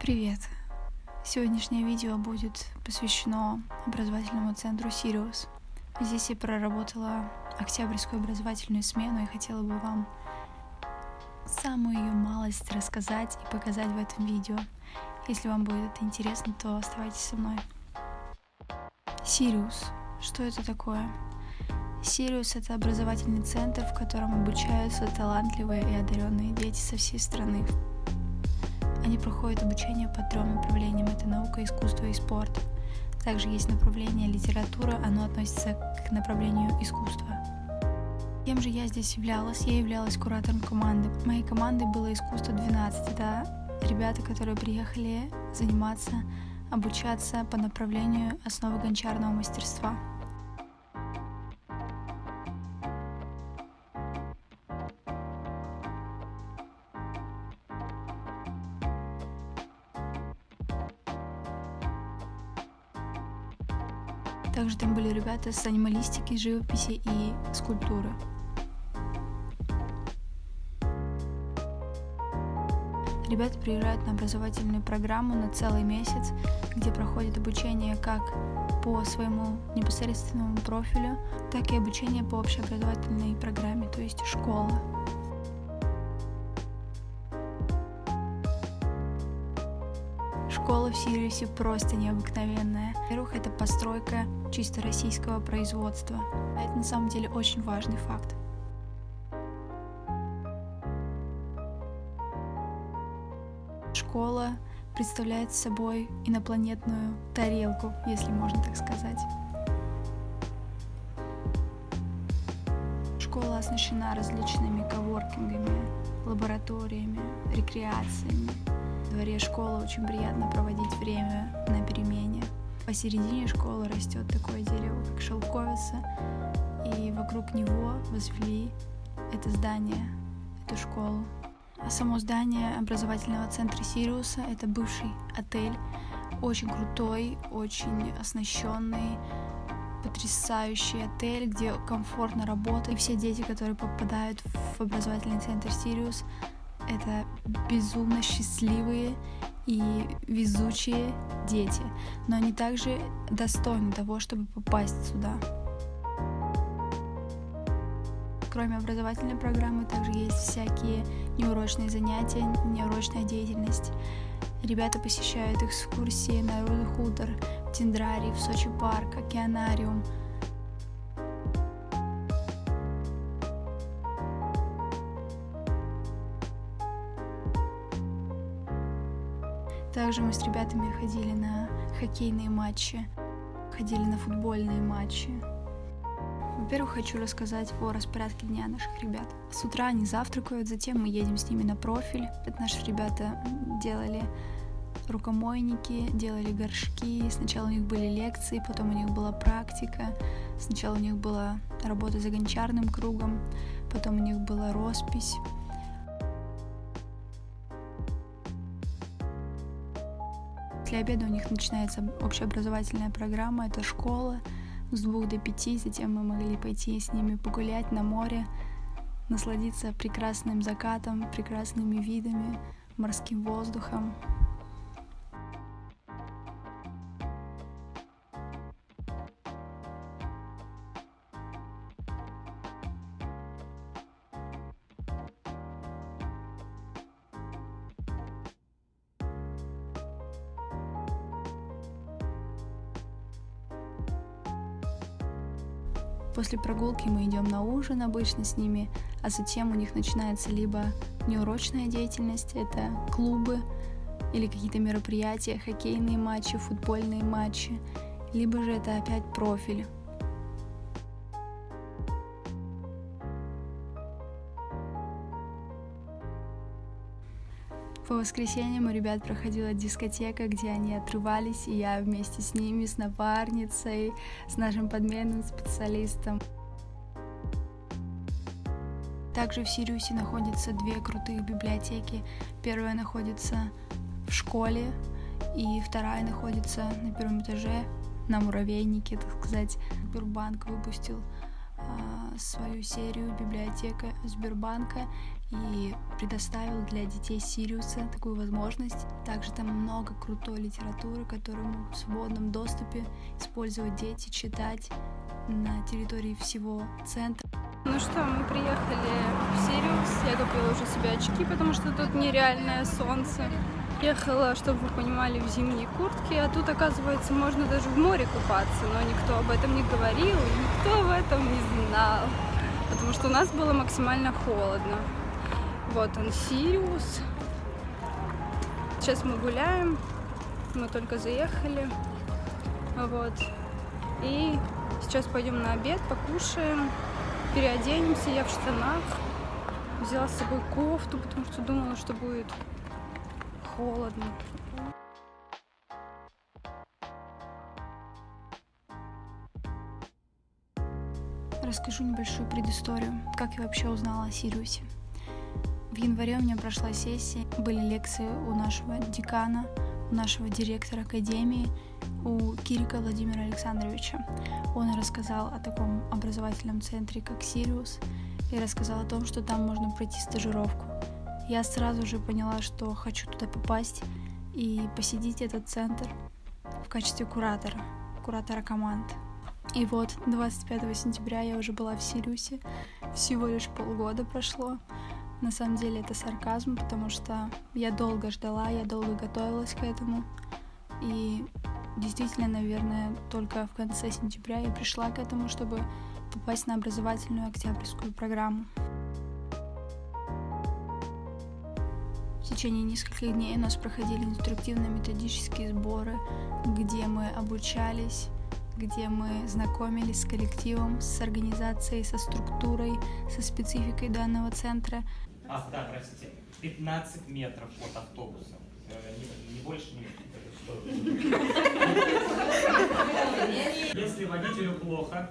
Привет! Сегодняшнее видео будет посвящено образовательному центру Сириус. Здесь я проработала октябрьскую образовательную смену и хотела бы вам самую ее малость рассказать и показать в этом видео. Если вам будет это интересно, то оставайтесь со мной. Сириус. Что это такое? Сириус — это образовательный центр, в котором обучаются талантливые и одаренные дети со всей страны. Они проходят обучение по трем направлениям. Это наука, искусство и спорт. Также есть направление литература, оно относится к направлению искусства. Кем же я здесь являлась? Я являлась куратором команды. Моей командой было искусство 12. Это ребята, которые приехали заниматься, обучаться по направлению основы гончарного мастерства. Ребята с анималистики, живописи и скульптуры. Ребята приезжают на образовательную программу на целый месяц, где проходит обучение как по своему непосредственному профилю, так и обучение по общеобразовательной программе, то есть школа. Школа в Сириусе просто необыкновенная. Во-первых, это постройка чисто российского производства. А это на самом деле очень важный факт. Школа представляет собой инопланетную тарелку, если можно так сказать. Школа оснащена различными коворкингами, лабораториями, рекреациями. В дворе школы очень приятно проводить время на перемене. Посередине школы растет такое дерево, как шелковица, и вокруг него возвели это здание, эту школу. А само здание образовательного центра Сириуса — это бывший отель, очень крутой, очень оснащенный, потрясающий отель, где комфортно работать. И все дети, которые попадают в образовательный центр Сириус, это безумно счастливые и везучие дети, но они также достойны того, чтобы попасть сюда. Кроме образовательной программы, также есть всякие неурочные занятия, неурочная деятельность. Ребята посещают экскурсии на Рудый хутор, в Дендрарий, в Сочи парк, океанариум – Также мы с ребятами ходили на хоккейные матчи, ходили на футбольные матчи. Во-первых, хочу рассказать о распорядке дня наших ребят. С утра они завтракают, затем мы едем с ними на профиль. Это наши ребята делали рукомойники, делали горшки. Сначала у них были лекции, потом у них была практика. Сначала у них была работа за гончарным кругом, потом у них была роспись. После обеда у них начинается общеобразовательная программа, это школа с двух до пяти, затем мы могли пойти с ними погулять на море, насладиться прекрасным закатом, прекрасными видами, морским воздухом. После прогулки мы идем на ужин обычно с ними, а затем у них начинается либо неурочная деятельность, это клубы или какие-то мероприятия, хоккейные матчи, футбольные матчи, либо же это опять профиль. По воскресеньям у ребят проходила дискотека, где они отрывались, и я вместе с ними, с напарницей, с нашим подменным специалистом. Также в Сириусе находятся две крутые библиотеки. Первая находится в школе, и вторая находится на первом этаже, на муравейнике, так сказать. Сбербанк выпустил а, свою серию библиотека Сбербанка, и предоставил для детей Сириуса такую возможность. Также там много крутой литературы, которую в свободном доступе использовать дети, читать на территории всего центра. Ну что, мы приехали в Сириус. Я купила уже себе очки, потому что тут нереальное солнце. Ехала, чтобы вы понимали, в зимней куртке, а тут, оказывается, можно даже в море купаться, но никто об этом не говорил, никто об этом не знал, потому что у нас было максимально холодно. Вот он, Сириус. Сейчас мы гуляем, мы только заехали, вот. И сейчас пойдем на обед, покушаем, переоденемся, я в штанах. Взяла с собой кофту, потому что думала, что будет холодно. Расскажу небольшую предысторию, как я вообще узнала о Сириусе. В январе у меня прошла сессия, были лекции у нашего декана, у нашего директора академии, у Кирика Владимира Александровича. Он рассказал о таком образовательном центре, как Сириус, и рассказал о том, что там можно пройти стажировку. Я сразу же поняла, что хочу туда попасть и посетить этот центр в качестве куратора, куратора команд. И вот 25 сентября я уже была в Сириусе, всего лишь полгода прошло. На самом деле это сарказм, потому что я долго ждала, я долго готовилась к этому. И действительно, наверное, только в конце сентября я пришла к этому, чтобы попасть на образовательную октябрьскую программу. В течение нескольких дней у нас проходили инструктивно-методические сборы, где мы обучались, где мы знакомились с коллективом, с организацией, со структурой, со спецификой данного центра. А, да, простите, 15 метров от автобуса. Э, не, не больше, не Если водителю плохо,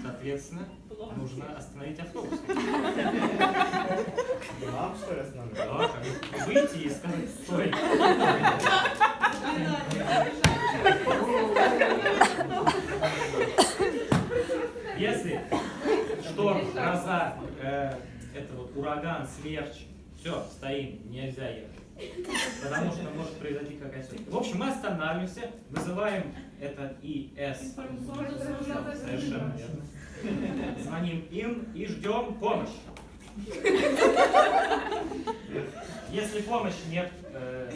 соответственно, нужно остановить автобус. Вам что ли останавливать? Да, выйти и сказать «стой». Если шторм, гроза, э, вот ураган, смерч, все, стоим, нельзя ехать. Потому что может произойти какая-то... В общем, мы останавливаемся, вызываем это ИС. Совершенно верно. Звоним им и ждем помощи. Если помощи нет, э,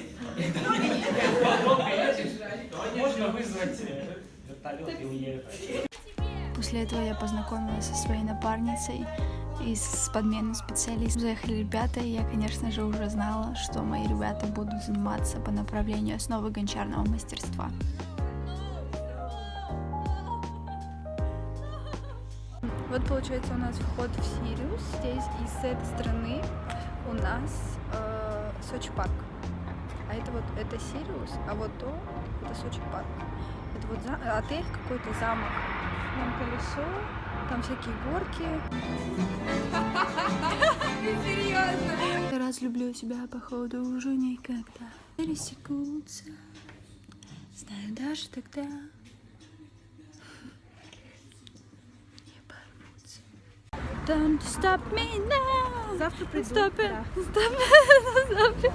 то можно вызвать э, вертолет и уехать. После этого я познакомилась со своей напарницей и с подменным специалистом. Заехали ребята, и я, конечно же, уже знала, что мои ребята будут заниматься по направлению основы гончарного мастерства. Вот получается у нас вход в Сириус. Здесь и с этой стороны у нас э, Сочи парк. А это вот это Сириус, а вот то это Сочи парк. Это вот за, отель какой-то замок. Там колесо, там всякие горки. Я разлюблю тебя, походу, уже никогда. Пересекутся, знаю даже тогда. Не порвутся. Don't stop me now. Завтра приду. Stop it. Да. Stop it. Stop it.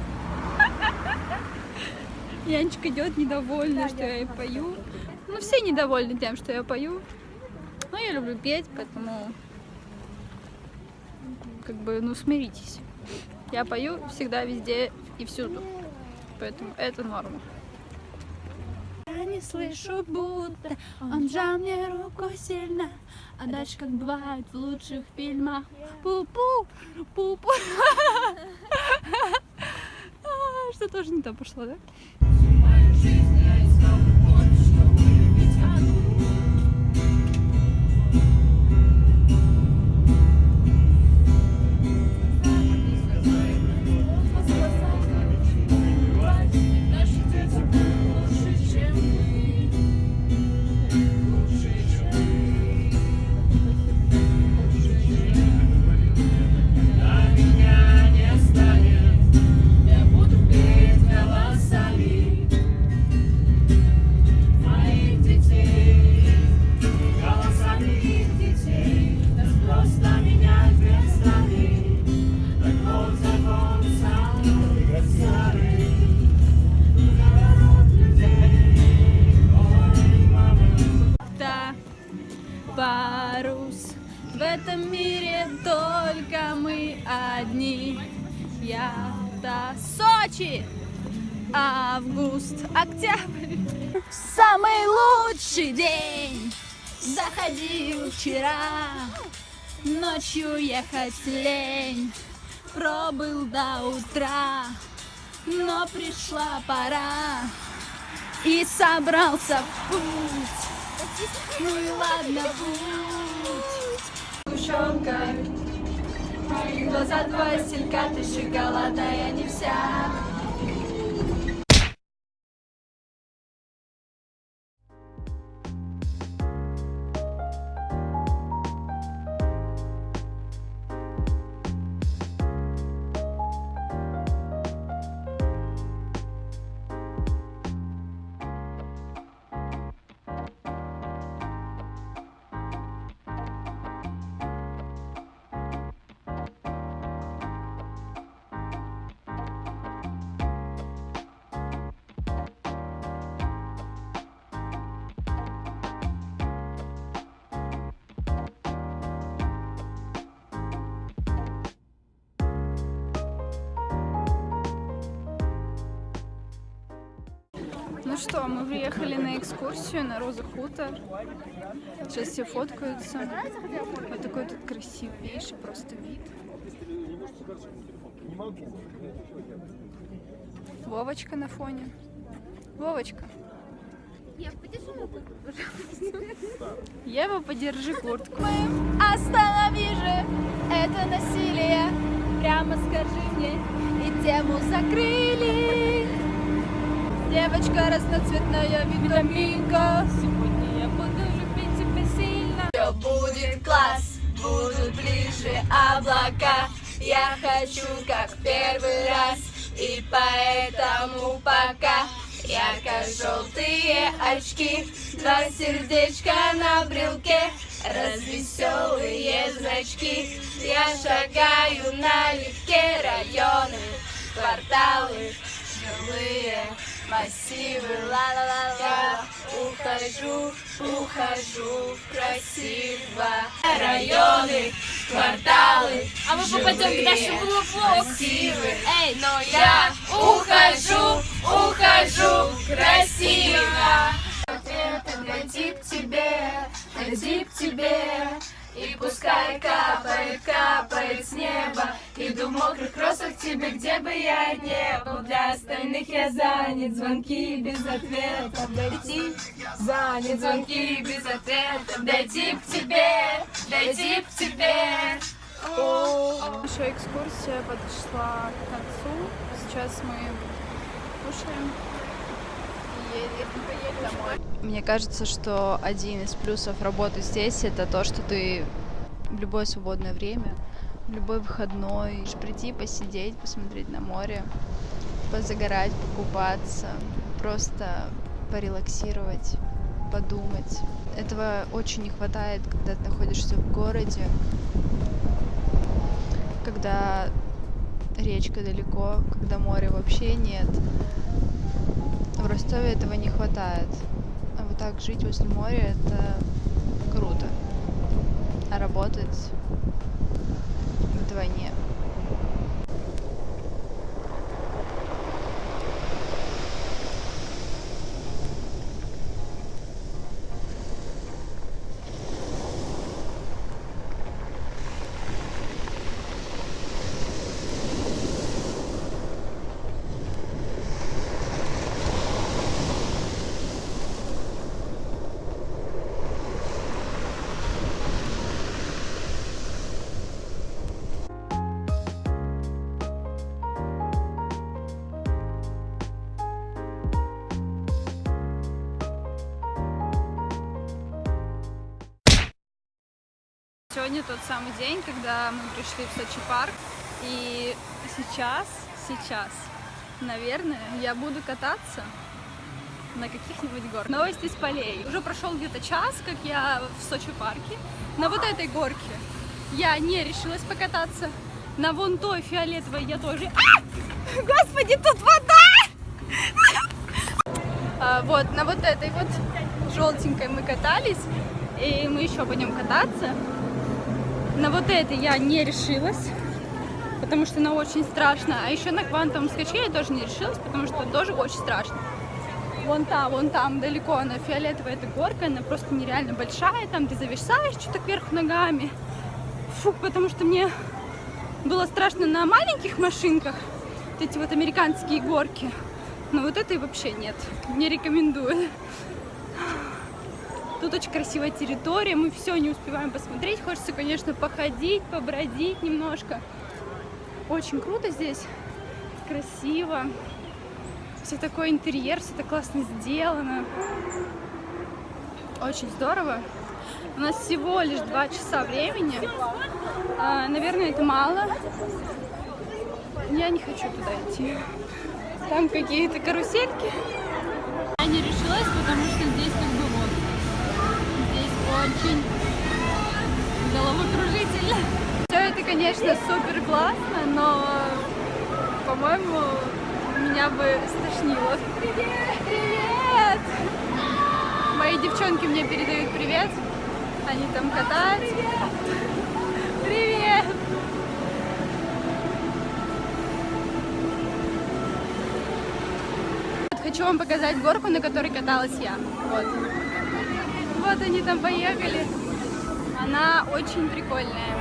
Янчик идет недовольна, что я пою. Ну, все недовольны тем, что я пою. Но я люблю петь, поэтому как бы, ну, смиритесь. Я пою всегда, везде и всюду. Поэтому это норма. Я не слышу, будто он жал мне руку сильно. А дальше, как бывает в лучших фильмах, пу-пу, пу-пу. А, Что тоже не то пошло, да? Ночи, август, октябрь. Самый лучший день заходил вчера. Ночью ехать лень, пробыл до утра, но пришла пора и собрался в путь. Ну и ладно, путь. Сгущенка, глаза два селька, ты шоколадная не вся. Ну что, мы приехали на экскурсию на Роза Хутор. Сейчас все фоткаются. Вот такой тут красивейший просто вид. Вовочка на фоне. Вовочка. Ева, подержи куртку. Останови же это насилие. Прямо скажи мне, и тему закрыли. Девочка разноцветная витаминка. Сегодня я буду любить тебя сильно. Все будет класс, будут ближе облака. Я хочу как первый раз, и поэтому пока ярко-желтые очки, два сердечка на брелке, развеселые зрачки. Я шагаю налегке районы, кварталы, жилые массивы, ла-ла-ла-ла. Ухожу, ухожу красиво. Районы, кварталы, А мы попадем к нашему массивы. Эй, Но я ухожу, ухожу красиво. Ответы найти к тебе, найти к тебе. И пускай капает, капает с неба. Иду в мокрых кроссах тебе, где бы я не был. Для остальных я занят, звонки без ответа. Дойти, занят, звонки без ответа. Дойти к тебе, дойти к тебе. Наша экскурсия подошла к концу. Сейчас мы кушаем. Мне кажется, что один из плюсов работы здесь это то, что ты в любое свободное время, в любой выходной можешь прийти, посидеть, посмотреть на море, позагорать, покупаться, просто порелаксировать, подумать. Этого очень не хватает, когда ты находишься в городе, когда речка далеко, когда моря вообще нет. В Ростове этого не хватает. А вот так жить возле моря это круто. А работать вдвойне. Сегодня тот самый день, когда мы пришли в Сочи парк. И сейчас, сейчас, наверное, я буду кататься на каких-нибудь горках. Новости с полей. Уже прошел где-то час, как я в Сочи парке. На вот этой горке я не решилась покататься. На вон той фиолетовой я тоже... А! Господи, тут вода! А, вот, на вот этой вот желтенькой мы катались. И мы еще будем кататься. На вот этой я не решилась, потому что она очень страшная. А еще на квантовом скачке я тоже не решилась, потому что тоже очень страшно. Вон там, вон там, далеко, она фиолетовая, эта горка, она просто нереально большая, там ты зависаешь что-то кверху ногами. Фу, потому что мне было страшно на маленьких машинках, вот эти вот американские горки. Но вот этой вообще нет, не рекомендую. Тут очень красивая территория, мы все не успеваем посмотреть. Хочется, конечно, походить, побродить немножко. Очень круто здесь, красиво. Все такой интерьер, все так классно сделано. Очень здорово. У нас всего лишь два часа времени. А, наверное, это мало. Я не хочу туда идти. Там какие-то карусельки. Очень головокружительно. Все это, конечно, супер классно, но, по-моему, меня бы стошнило. Привет! Привет! Мои девчонки мне передают привет. Они там катаются. Привет! Вот Хочу вам показать горку, на которой каталась я. Вот. Вот они там поехали. Она очень прикольная.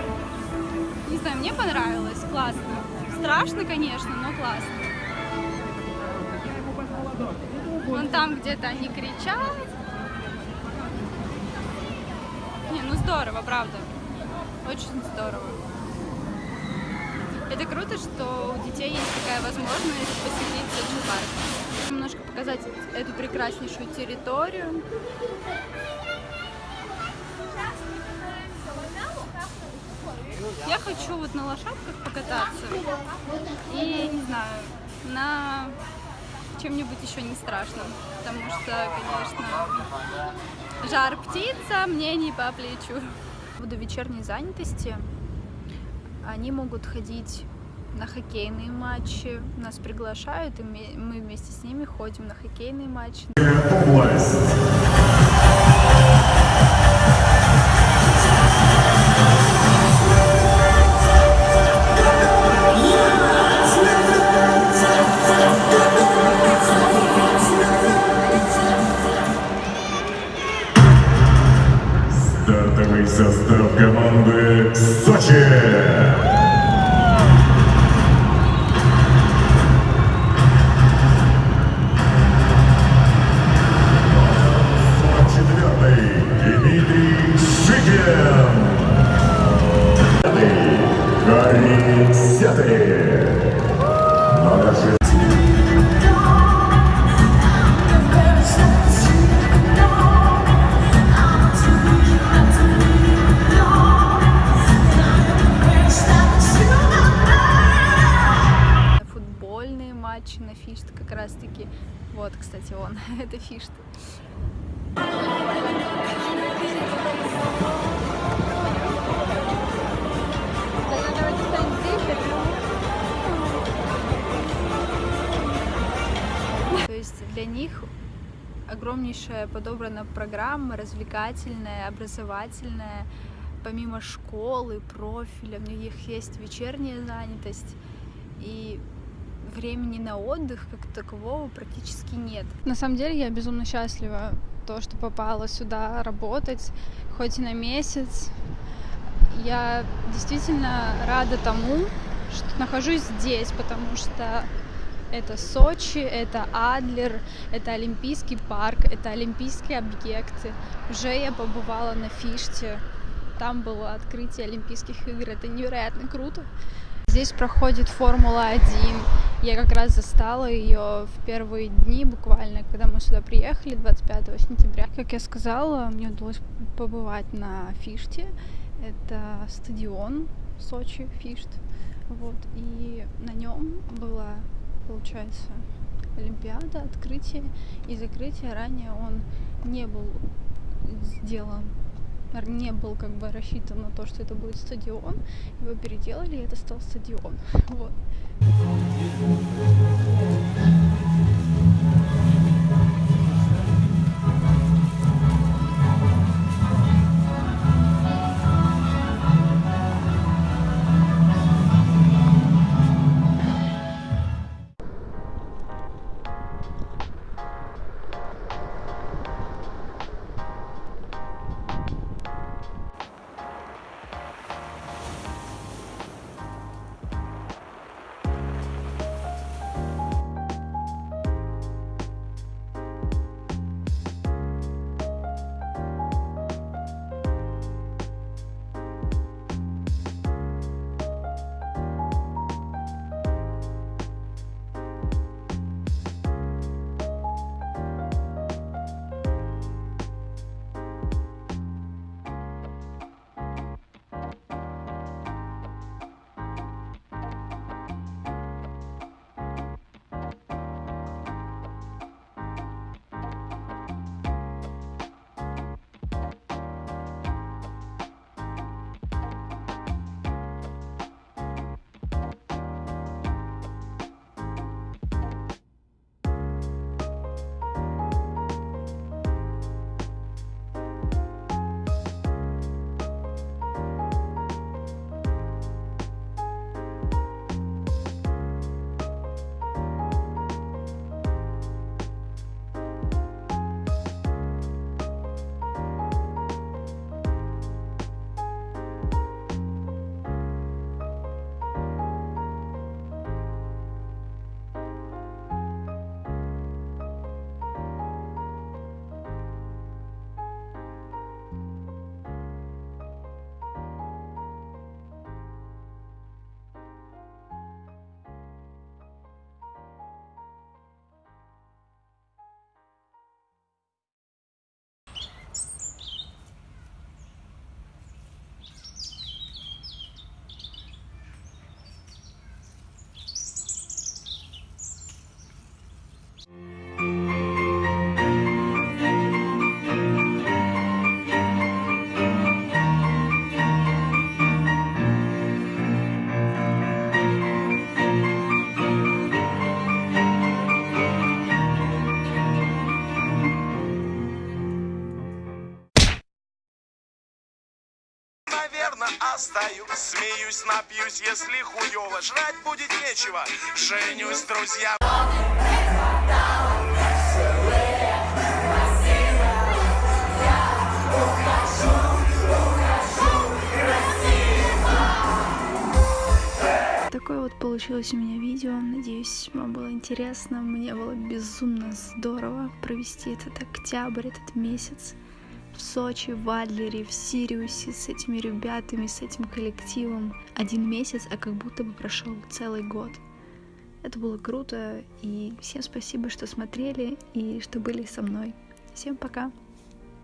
Не знаю, мне понравилось. Классно. Страшно, конечно, но классно. Вон там где-то они кричат. Не, ну здорово, правда. Очень здорово. Это круто, что у детей есть такая возможность посетить Соchi парк. Немножко показать эту прекраснейшую территорию. Я хочу вот на лошадках покататься. И, не знаю, на чем-нибудь еще не страшном. Потому что, конечно, жар птица мне не по плечу. Буду вечерней занятости. Они могут ходить на хоккейные матчи. Нас приглашают, и мы мы вместе с ними ходим на хоккейные матчи. Область. Пятый Гарри Сятый. Надо же программа развлекательная, образовательная, помимо школы, профиля, у них есть вечерняя занятость, и времени на отдых как такового практически нет. На самом деле я безумно счастлива, то, что попала сюда работать, хоть и на месяц. Я действительно рада тому, что нахожусь здесь, потому что это Сочи, это Адлер, это Олимпийский парк, это Олимпийские объекты. Уже я побывала на Фиште, там было открытие Олимпийских игр, это невероятно круто. Здесь проходит Формула-1. Я как раз застала ее в первые дни, буквально, когда мы сюда приехали, 25 сентября. Как я сказала, мне удалось побывать на Фиште. Это стадион Сочи, Фишт. Вот, и на нем была, получается, Олимпиада, открытие и закрытие. Ранее он не был сделан не был как бы рассчитан на то, что это будет стадион. Его переделали, и это стал стадион. Вот. Встаю, смеюсь, напьюсь, если хуёво Жрать будет нечего, женюсь, друзья Такое вот получилось у меня видео. Надеюсь, вам было интересно. Мне было безумно здорово провести этот октябрь, этот месяц в Сочи, в Адлере, в Сириусе с этими ребятами, с этим коллективом. Один месяц, а как будто бы прошел целый год. Это было круто, и всем спасибо, что смотрели и что были со мной. Всем пока!